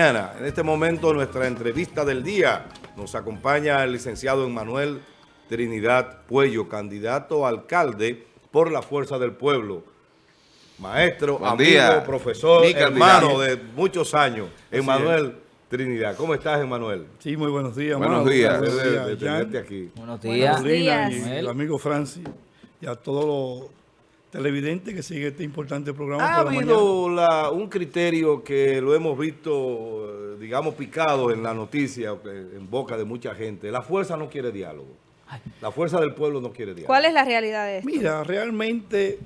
En este momento, nuestra entrevista del día nos acompaña el licenciado Emmanuel Trinidad Puello, candidato a alcalde por la Fuerza del Pueblo. Maestro, amigo, profesor, hermano de muchos años. Emmanuel Trinidad. ¿Cómo estás, Emmanuel? Sí, muy buenos días. Buenos días. De, tenerte aquí. Buenos días. Buenos días. Y el amigo Francis y a todos los televidente que sigue este importante programa. Ha habido un criterio que lo hemos visto, digamos, picado en la noticia, en boca de mucha gente. La fuerza no quiere diálogo. La fuerza del pueblo no quiere diálogo. ¿Cuál es la realidad de esto? Mira, realmente,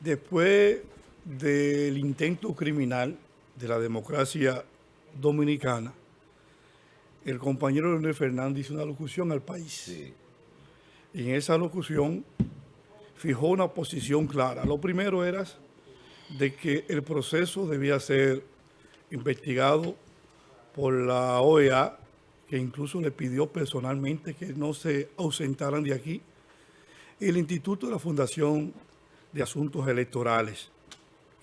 después del intento criminal de la democracia dominicana, el compañero Leonel Fernández hizo una locución al país. Sí. Y en esa locución fijó una posición clara. Lo primero era de que el proceso debía ser investigado por la OEA, que incluso le pidió personalmente que no se ausentaran de aquí, el Instituto de la Fundación de Asuntos Electorales,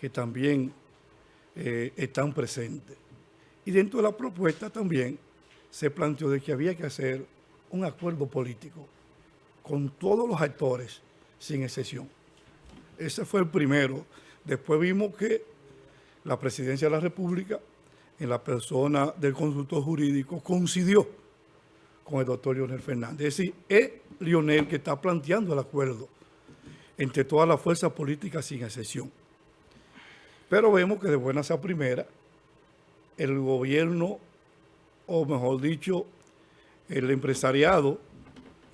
que también eh, están presentes. Y dentro de la propuesta también se planteó de que había que hacer un acuerdo político con todos los actores sin excepción. Ese fue el primero. Después vimos que la Presidencia de la República, en la persona del consultor jurídico, coincidió con el doctor Leonel Fernández. Es decir, es Lionel que está planteando el acuerdo entre todas las fuerzas políticas sin excepción. Pero vemos que de buena a primera, el gobierno, o mejor dicho, el empresariado,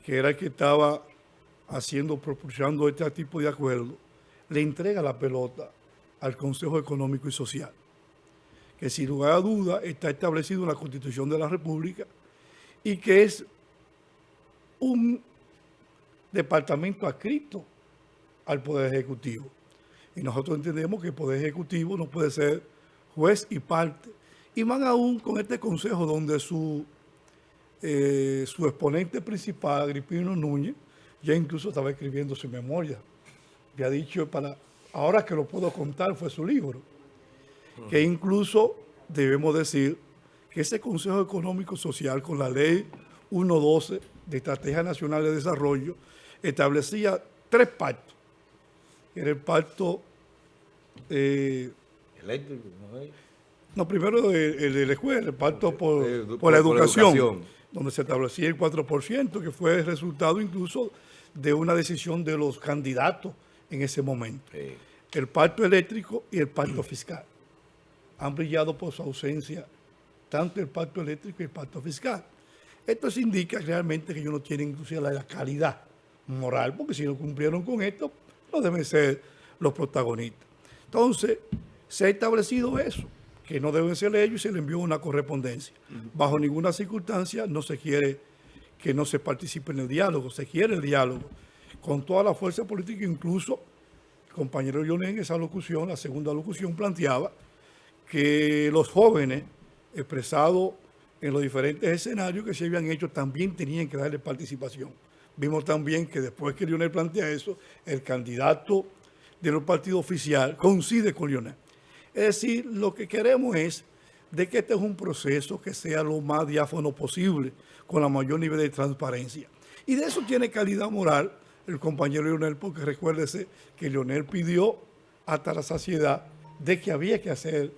que era el que estaba haciendo, proporcionando este tipo de acuerdo, le entrega la pelota al Consejo Económico y Social, que sin lugar a duda está establecido en la Constitución de la República y que es un departamento adscrito al Poder Ejecutivo. Y nosotros entendemos que el Poder Ejecutivo no puede ser juez y parte. Y más aún con este consejo donde su, eh, su exponente principal, Agripino Núñez, ya incluso estaba escribiendo su memoria. ha dicho, para ahora que lo puedo contar, fue su libro. Que incluso debemos decir que ese Consejo Económico Social con la ley 1.12 de Estrategia Nacional de Desarrollo establecía tres pactos. Era el pacto... Eh, Eléctrico, ¿no? No, primero el, de la escuela, el pacto por, la educación, donde se establecía el 4%, que fue el resultado incluso de una decisión de los candidatos en ese momento. El pacto eléctrico y el pacto fiscal. Han brillado por su ausencia tanto el pacto eléctrico y el pacto fiscal. Esto indica realmente que ellos no tienen inclusive la calidad moral, porque si no cumplieron con esto, no deben ser los protagonistas. Entonces, se ha establecido eso, que no deben ser ellos y se le envió una correspondencia. Bajo ninguna circunstancia no se quiere que no se participe en el diálogo, se quiere el diálogo con toda la fuerza política, incluso el compañero Lionel en esa locución, la segunda locución, planteaba que los jóvenes expresados en los diferentes escenarios que se habían hecho también tenían que darle participación. Vimos también que después que Lionel plantea eso, el candidato de los partidos oficial coincide con Lionel. Es decir, lo que queremos es de que este es un proceso que sea lo más diáfano posible, con la mayor nivel de transparencia. Y de eso tiene calidad moral el compañero Leonel, porque recuérdese que Leonel pidió hasta la saciedad de que había que hacer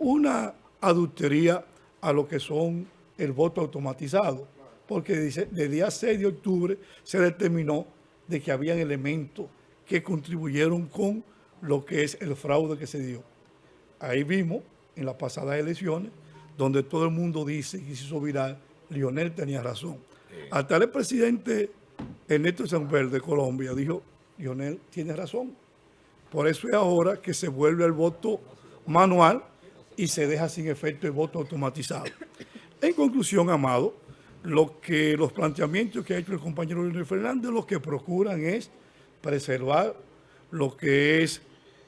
una adultería a lo que son el voto automatizado, porque dice, de día 6 de octubre se determinó de que habían elementos que contribuyeron con lo que es el fraude que se dio. Ahí vimos en las pasadas elecciones, donde todo el mundo dice y se hizo viral, Lionel tenía razón. Hasta el presidente Ernesto Sanfer de Colombia dijo, Lionel tiene razón. Por eso es ahora que se vuelve el voto manual y se deja sin efecto el voto automatizado. En conclusión, Amado, lo que los planteamientos que ha hecho el compañero Leonel Fernández lo que procuran es preservar lo que es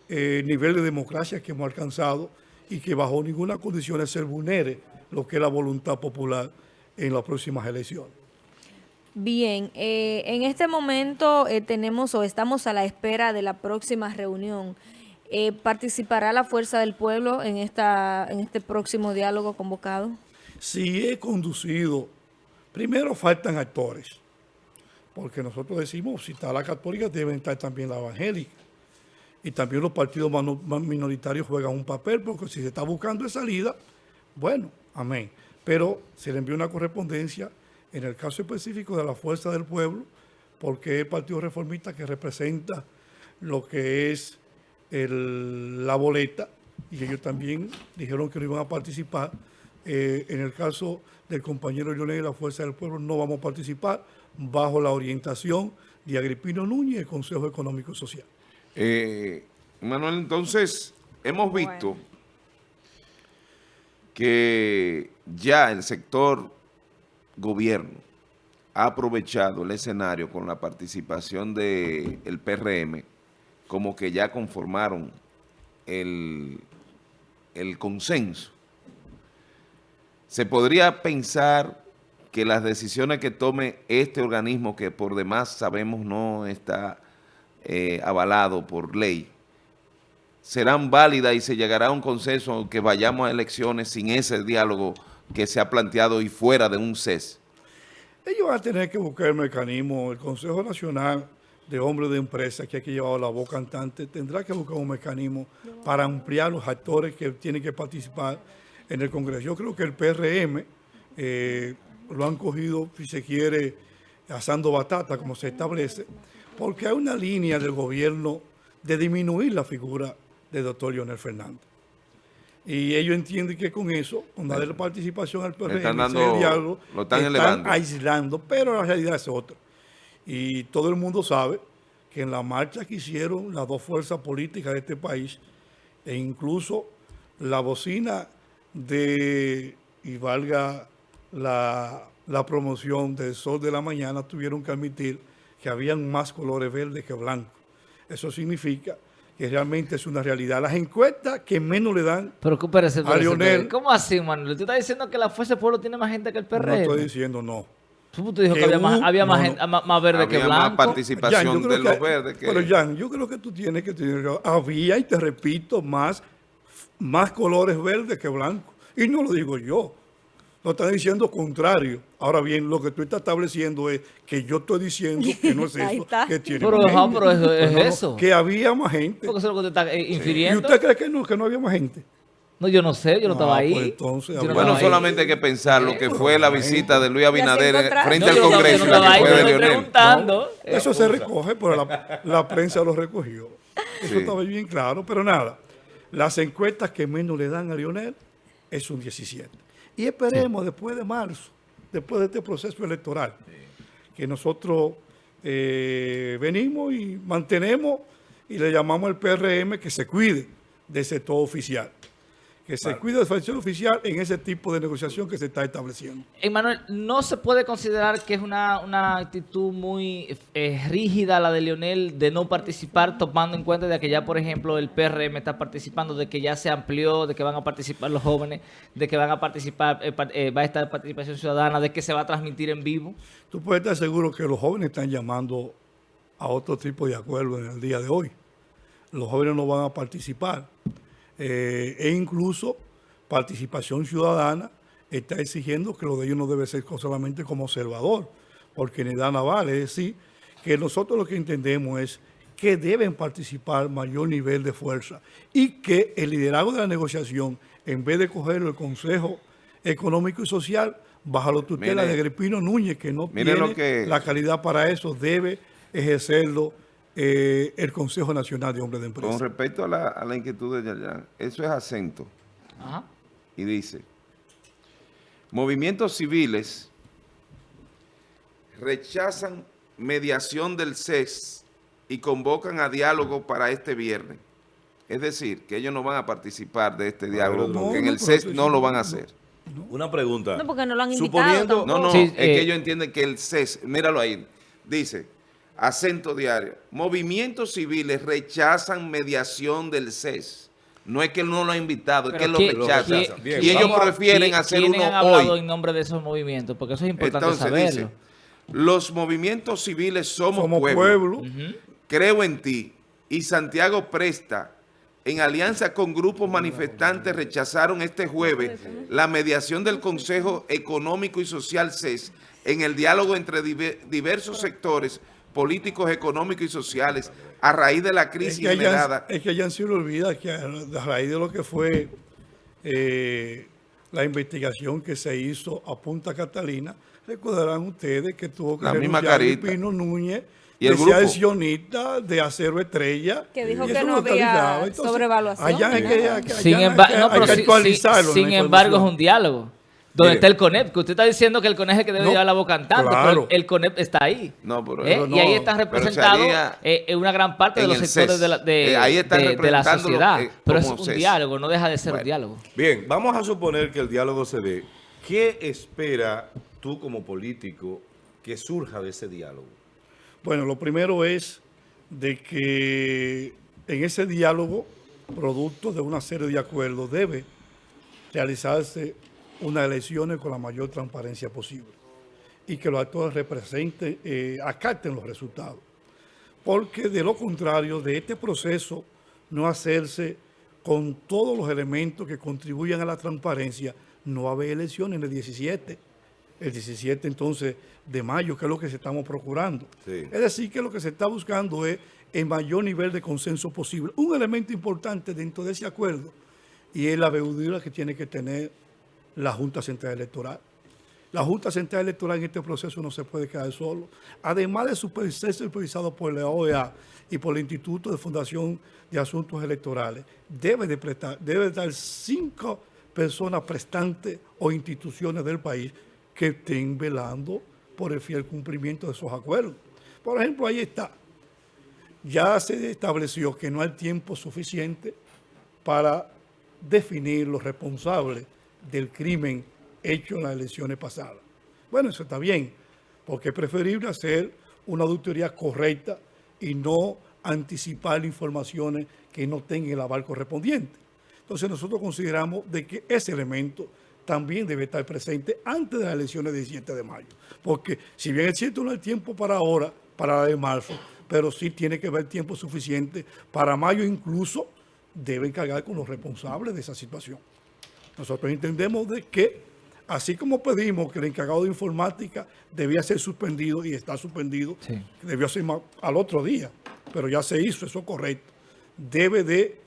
el nivel de democracia que hemos alcanzado y que bajo ninguna condición se vulnere lo que es la voluntad popular en las próximas elecciones. Bien, eh, en este momento eh, tenemos o estamos a la espera de la próxima reunión Eh, ¿Participará la Fuerza del Pueblo en, esta, en este próximo diálogo convocado? Sí, he conducido. Primero faltan actores, porque nosotros decimos, si está la católica, deben estar también la evangélica. Y también los partidos minoritarios juegan un papel, porque si se está buscando esa salida, bueno, amén. Pero se le envió una correspondencia, en el caso específico de la Fuerza del Pueblo, porque el Partido Reformista que representa lo que es la boleta, y ellos también dijeron que no iban a participar. Eh, en el caso del compañero Leonel de la Fuerza del Pueblo, no vamos a participar bajo la orientación de Agripino Núñez, el Consejo Económico y Social. Eh, Manuel, entonces, hemos visto que ya el sector gobierno ha aprovechado el escenario con la participación del el PRM, como que ya conformaron el, el consenso. Se podría pensar que las decisiones que tome este organismo, que por demás sabemos no está eh, avalado por ley, serán válidas y se llegará a un consenso aunque vayamos a elecciones sin ese diálogo que se ha planteado y fuera de un CES? Ellos van a tener que buscar el mecanismo. El Consejo Nacional de Hombres de Empresa, que aquí llevado la voz cantante, tendrá que buscar un mecanismo para ampliar los actores que tienen que participar en el Congreso. Yo creo que el PRM eh, lo han cogido, si se quiere, asando batata, como se establece, porque hay una línea del gobierno de disminuir la figura del doctor Leonel Fernández. Y ellos entienden que con eso, con darle participación al PRM, están diálogo, lo están, aislando, pero la realidad es otra. Y todo el mundo sabe que en la marcha que hicieron las dos fuerzas políticas de este país, e incluso la bocina de, y valga la, la promoción del Sol de la Mañana, tuvieron que admitir que habían más colores verdes que blancos. Eso significa que realmente es una realidad. Las encuestas que menos le dan Pero, a Lionel... ¿Cómo así, Manuel? ¿Tú estás diciendo que la Fuerza del Pueblo tiene más gente que el PRM? No estoy diciendo no. Tú dijo que, había, más, había más, gente, más, verde que blanco. más participación de los verdes que... Pero, Jan, yo creo que tú tienes que tener... Había, y te repito, más, más colores verdes que blancos. Y no lo digo yo. No están diciendo contrario. Ahora bien, lo que tú estás estableciendo es que yo estoy diciendo que no es eso que tiene Pero, pero eso, es eso. Que había más gente. Porque eso es lo que te está eh, infiriendo. ¿Y usted cree que no, que no había más gente? No, yo no sé, yo no, estaba ahí. Pues entonces, bueno, solamente hay que pensar lo que fue la visita de Luis Abinader frente al Congreso y la que fue de Leonel. eso se recoge, pero la, la prensa lo recogió. Eso estaba bien claro, pero nada. Las encuestas que menos le dan a Lionel es un 17. Y esperemos después de marzo, después de este proceso electoral, que nosotros eh, venimos y mantenemos y le llamamos al PRM que se cuide de ese todo oficial que se cuide de facción oficial en ese tipo de negociación que se está estableciendo. Emanuel, ¿no se puede considerar que es una, actitud muy eh, rígida la de Leonel de no participar, tomando en cuenta de que ya, por ejemplo, el PRM está participando, de que ya se amplió, de que van a participar los jóvenes, de que van a participar, eh, eh, va a estar participación ciudadana, de que se va a transmitir en vivo? Tú puedes estar seguro que los jóvenes están llamando a otro tipo de acuerdo en el día de hoy. Los jóvenes no van a participar eh, e incluso participación ciudadana está exigiendo que lo de ellos no debe ser solamente como observador, porque en edad naval, es decir, que nosotros lo que entendemos es que deben participar mayor nivel de fuerza y que el liderazgo de la negociación, en vez de cogerlo el Consejo Económico y Social, bajo la tutela de Agripino Núñez, que no tiene la calidad para eso, debe ejercerlo eh, el Consejo Nacional de Hombres de Empresa. Con respecto a la, inquietud de Yayan, eso es acento. Y dice, movimientos civiles rechazan mediación del CES y convocan a diálogo para este viernes. Es decir, que ellos no van a participar de este diálogo porque en el CES no lo van a hacer. Una pregunta. No, porque no lo han invitado No, no, es que eh, ellos entienden que el CES, míralo ahí, dice acento diario. Movimientos civiles rechazan mediación del CES. No es que él no lo ha invitado, es que él lo rechaza. y ellos prefieren hacer uno han hablado en nombre de esos movimientos? Porque eso es importante saberlo. los movimientos civiles somos, pueblo. Creo en ti. Y Santiago Presta en alianza con grupos manifestantes, rechazaron este jueves la mediación del Consejo Económico y Social CES en el diálogo entre diversos sectores políticos, económicos y sociales a raíz de la crisis es generada. es que ya se le olvida que a, raíz de lo que fue eh, la investigación que se hizo a Punta Catalina, recordarán ustedes que tuvo que la misma Pino Núñez y el grupo sionista de acero estrella. Que dijo que no había sobrevaluación. Allá hay que, sin, actualizarlo. Sin, embargo, es un diálogo. Donde está el CONEP, que usted está diciendo que el CONEP es el que debe llevar la boca cantando, pero el CONEP está ahí. No, pero, ¿Eh? y ahí está representado eh, una gran parte de los sectores de la, de, eh, la sociedad. pero es un diálogo, no deja de ser un diálogo. Bien, vamos a suponer que el diálogo se dé. ¿Qué espera tú como político que surja de ese diálogo? Bueno, lo primero es de que en ese diálogo, producto de una serie de acuerdos, debe realizarse unas elecciones con la mayor transparencia posible y que los actores representen, eh, acaten los resultados. Porque de lo contrario, de este proceso no hacerse con todos los elementos que contribuyan a la transparencia, no va a haber elecciones en el 17 el 17 entonces de mayo, que es lo que se estamos procurando. Es decir, que lo que se está buscando es el mayor nivel de consenso posible. Un elemento importante dentro de ese acuerdo y es la veudura que tiene que tener la Junta Central Electoral. La Junta Central Electoral en este proceso no se puede quedar solo. Además de ser supervisado por la OEA y por el Instituto de Fundación de Asuntos Electorales, debe de prestar, debe dar cinco personas prestantes o instituciones del país que estén velando por el fiel cumplimiento de esos acuerdos. Por ejemplo, ahí está. Ya se estableció que no hay tiempo suficiente para definir los responsables del crimen hecho en las elecciones pasadas. Bueno, eso está bien, porque es preferible hacer una auditoría correcta y no anticipar informaciones que no tengan el aval correspondiente. Entonces nosotros consideramos de que ese elemento también debe estar presente antes de las elecciones del 17 de mayo. Porque si bien es cierto no hay tiempo para ahora, para la de marzo, pero sí tiene que haber tiempo suficiente para mayo incluso deben cargar con los responsables de esa situación. Nosotros entendemos de que, así como pedimos que el encargado de informática debía ser suspendido y está suspendido, debió ser al otro día, pero ya se hizo, eso correcto, debe de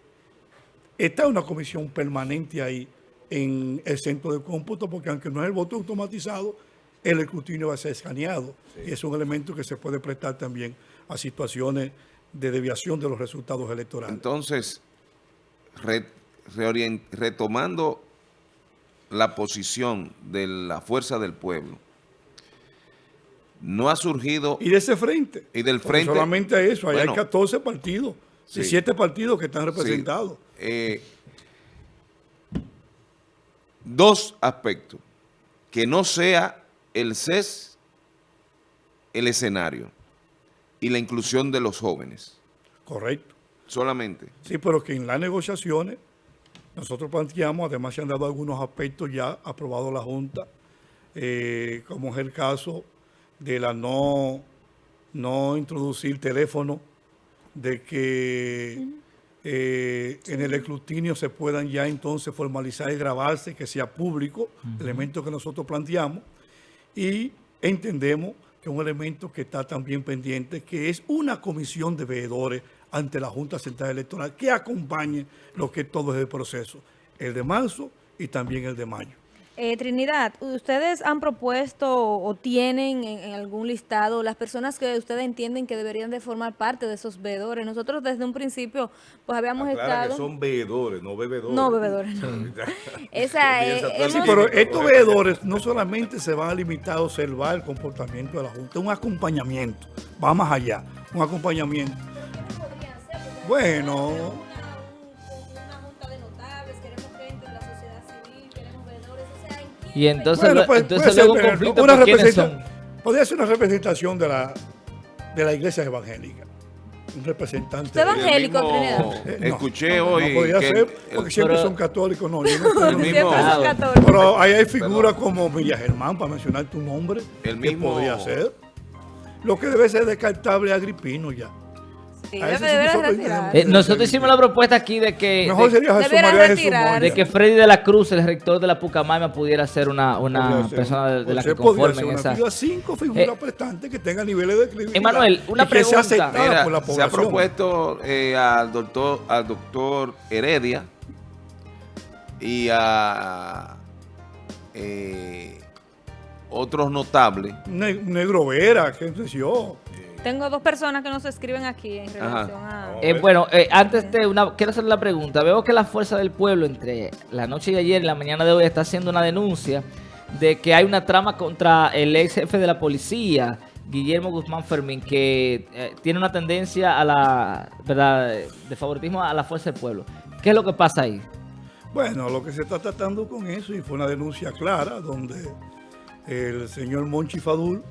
estar una comisión permanente ahí en el centro de cómputo, porque aunque no es el voto automatizado, el escrutinio va a ser escaneado. Y es un elemento que se puede prestar también a situaciones de deviación de los resultados electorales. Entonces, retomando la posición de la fuerza del pueblo, no ha surgido... Y de ese frente. Y del frente... solamente eso, hay 14 partidos, 17 partidos que están representados. Eh, dos aspectos. Que no sea el CES el escenario y la inclusión de los jóvenes. Correcto. Solamente. Sí, pero que en las negociaciones nosotros planteamos, además se han dado algunos aspectos ya aprobados la Junta, eh, como es el caso de la no, no introducir teléfono, de que eh, en el escrutinio se puedan ya entonces formalizar y grabarse, que sea público, elemento que nosotros planteamos, y entendemos que un elemento que está también pendiente, que es una comisión de veedores ante la Junta Central Electoral que acompañe lo que todo es el proceso, el de marzo y también el de mayo. Eh, Trinidad, ¿ustedes han propuesto o tienen en, algún listado las personas que ustedes entienden que deberían de formar parte de esos veedores? Nosotros desde un principio pues habíamos estado... que son veedores, no bebedores. No bebedores, Esa, sí, pero estos veedores no solamente se van a limitar a observar el comportamiento de la Junta, un acompañamiento, va más allá, un acompañamiento. Bueno... Y entonces, pues, entonces luego un conflicto, una Podría ser una representación de la, de la iglesia evangélica. Un representante. ¿Usted evangélico, Trinidad? Eh, escuché hoy. No podría ser, porque siempre son católicos. No, yo no el mismo, son católicos. Pero ahí hay figuras como Villa Germán, para mencionar tu nombre. El mismo. podría ser. Lo que debe ser descartable es Agripino ya. Eh, nosotros hicimos la propuesta aquí de que, Mejor sería Jesús María Jesús retirar. De que Freddy de la Cruz, el rector de la Pucamaima, pudiera ser una, una Podría persona de, de la que podría conformen esa. figura, cinco figuras Eh, prestantes que tengan niveles de credibilidad. Emanuel, una pregunta. se ha propuesto eh, al doctor al doctor Heredia y a eh, otros notables. Ne- Negro Vera, qué sé yo. Tengo dos personas que nos escriben aquí en relación a... Eh, bueno, eh, antes de una, quiero hacer la pregunta. Veo que la Fuerza del Pueblo entre la noche de ayer y la mañana de hoy está haciendo una denuncia de que hay una trama contra el ex jefe de la policía, Guillermo Guzmán Fermín, que eh, tiene una tendencia a la, ¿verdad?, de favoritismo a la Fuerza del Pueblo. ¿Qué es lo que pasa ahí? Bueno, lo que se está tratando con eso, y fue una denuncia clara, donde el señor Monchi Fadul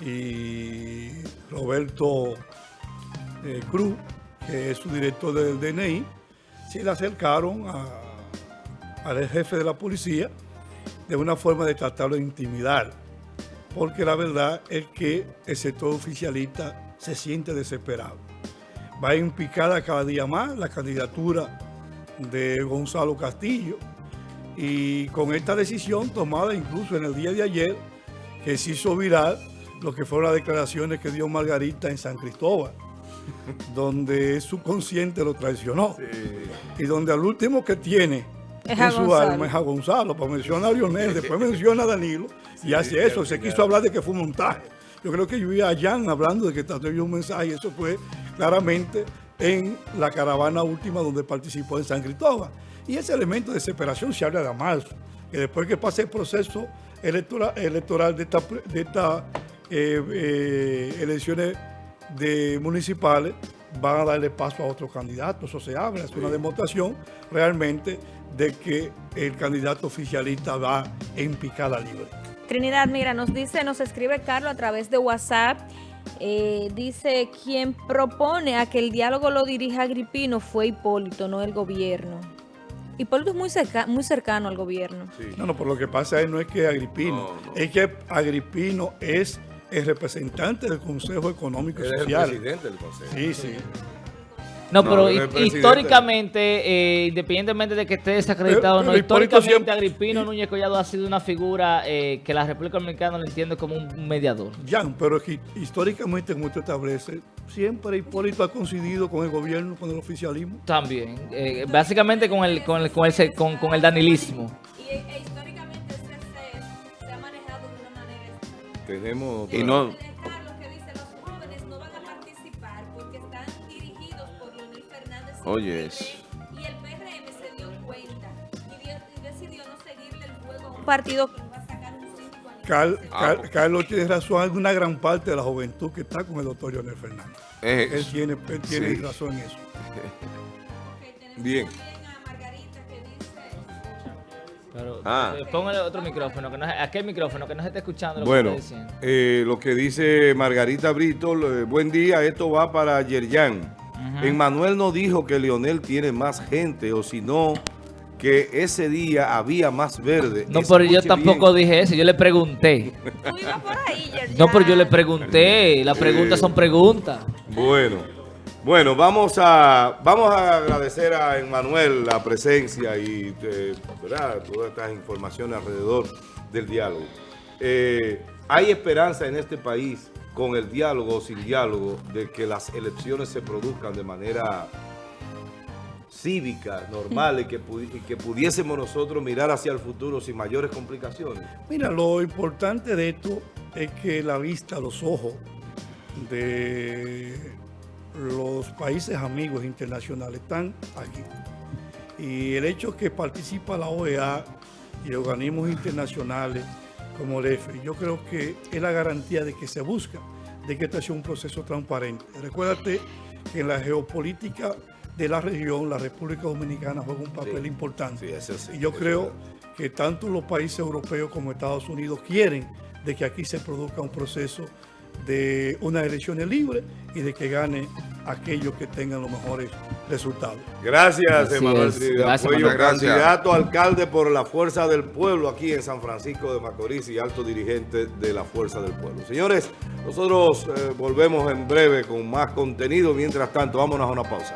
y Roberto eh, Cruz, que es su director del DNI, se le acercaron a- al jefe de la policía de una forma de tratarlo de intimidar, porque la verdad es que el sector oficialista se siente desesperado. Va en picada cada día más la candidatura de Gonzalo Castillo y con esta decisión tomada incluso en el día de ayer que se hizo viral lo que fueron las declaraciones que dio Margarita en San Cristóbal donde su consciente lo traicionó y donde al último que tiene Es en su Gonzalo. alma es a Gonzalo, pues menciona a Lionel, después menciona a Danilo y hace eso, se quiso hablar de que fue un montaje. Yo creo que yo vi a Jan hablando de que trató de un mensaje y eso fue claramente en la caravana última donde participó en San Cristóbal. Y ese elemento de desesperación se habla de marzo, que después que pase el proceso electoral, electoral de esta, eh, eh, elecciones de municipales, van a darle paso a otros candidatos. Eso se habla, es una demostración realmente de que el candidato oficialista va en picada libre. Trinidad, mira, nos dice, nos escribe Carlos a través de WhatsApp. eh, dice, quien propone a que el diálogo lo dirija Agripino fue Hipólito, no el gobierno. Hipólito es muy, cerca- muy cercano al gobierno. No, no, por lo que pasa es no es que Agripino, No, no. es que Agripino es el representante del Consejo Económico y es el Social. presidente del consejo. Sí, sí. No, No, pero históricamente, eh, independientemente de que esté desacreditado o no, históricamente siempre- Agripino Núñez Collado ha sido una figura eh, que la República Dominicana lo entiende como un mediador. Jan, pero es que históricamente, como usted establece, siempre Hipólito ha coincidido con el gobierno, con el oficialismo. También, eh, básicamente con el, con el, con el, con, con el danilismo. Leonel Fernández. y Oye, el eso. PRM, Y el PRM se dio cuenta y, dio- y decidió no seguirle el juego a un partido que va a sacar un 5 años. Car- Car-. Carlos tiene razón, hay una gran parte de la juventud que está con el doctor Leonel Fernández. es Él tiene, él tiene Sí. razón en eso. Tenemos Bien. Pero, Ah. eh, póngale otro micrófono, que no, aquel micrófono, que no se esté escuchando lo Bueno, que está diciendo. eh, lo que dice Margarita Brito, eh, buen día, esto va para Yerjan. Emmanuel no dijo que Leonel tiene más gente, o si no, que ese día había más verde. No, pero yo tampoco bien. dije eso, yo le pregunté. Tú ibas por ahí, Yerjan. No, pero yo le pregunté, las preguntas son preguntas. Bueno, bueno, vamos a vamos a agradecer a Emmanuel la presencia y eh, todas estas informaciones alrededor del diálogo. Eh, hay esperanza en este país con el diálogo o sin diálogo de que las elecciones se produzcan de manera cívica, normal y que, y que pudiésemos nosotros mirar hacia el futuro sin mayores complicaciones. Mira, lo importante de esto es que la vista, los ojos de los países amigos internacionales están aquí. Y el hecho que participa la OEA y organismos internacionales como el EFE, yo creo que es la garantía de que se busca, de que este sea un proceso transparente. Recuérdate que en la geopolítica de la región, la República Dominicana juega un papel Sí. importante. Sí, eso sí, y yo eso creo que tanto los países europeos como Estados Unidos quieren de que aquí se produzca un proceso de unas elecciones libres y de que gane aquellos que tengan los mejores resultados. Gracias, Emanuel Trinidad candidato alcalde por la Fuerza del Pueblo aquí en San Francisco de Macorís y alto dirigente de la Fuerza del Pueblo. Señores, nosotros eh, volvemos en breve con más contenido. Mientras tanto, vámonos a una pausa.